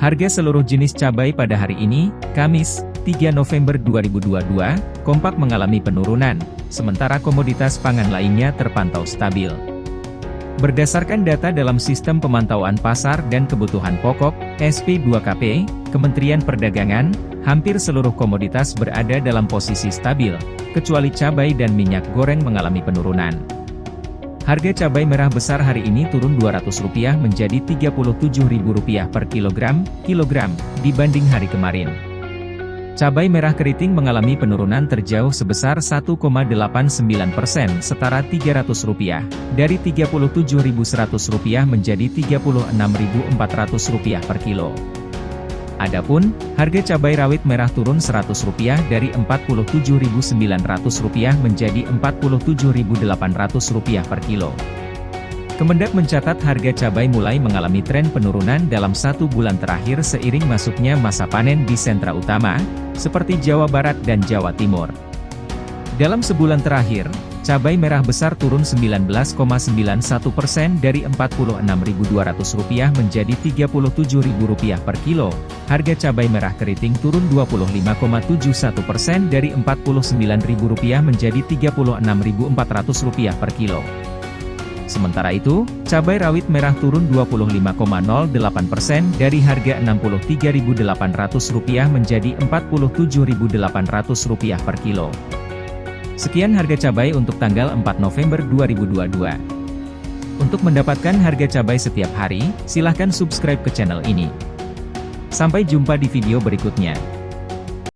Harga seluruh jenis cabai pada hari ini, Kamis, 3 November 2022, kompak mengalami penurunan, sementara komoditas pangan lainnya terpantau stabil. Berdasarkan data dalam Sistem Pemantauan Pasar dan Kebutuhan Pokok, SP2KP, Kementerian Perdagangan, hampir seluruh komoditas berada dalam posisi stabil, kecuali cabai dan minyak goreng mengalami penurunan. Harga cabai merah besar hari ini turun Rp200 menjadi Rp37.000 per kilogram, kilogram, dibanding hari kemarin. Cabai merah keriting mengalami penurunan terjauh sebesar 1,89 persen setara Rp300, dari Rp37.100 menjadi Rp36.400 per kilo. Adapun, harga cabai rawit merah turun Rp100 dari Rp47.900 menjadi Rp47.800 per kilo. Kemendak mencatat harga cabai mulai mengalami tren penurunan dalam satu bulan terakhir seiring masuknya masa panen di sentra utama, seperti Jawa Barat dan Jawa Timur. Dalam sebulan terakhir, Cabai merah besar turun 19,91 persen dari Rp46.200 menjadi Rp37.000 per kilo. Harga cabai merah keriting turun 25,71 persen dari Rp49.000 menjadi Rp36.400 per kilo. Sementara itu, cabai rawit merah turun 25,08 persen dari harga Rp63.800 menjadi Rp47.800 per kilo. Sekian harga cabai untuk tanggal 4 November 2022. Untuk mendapatkan harga cabai setiap hari, silahkan subscribe ke channel ini. Sampai jumpa di video berikutnya.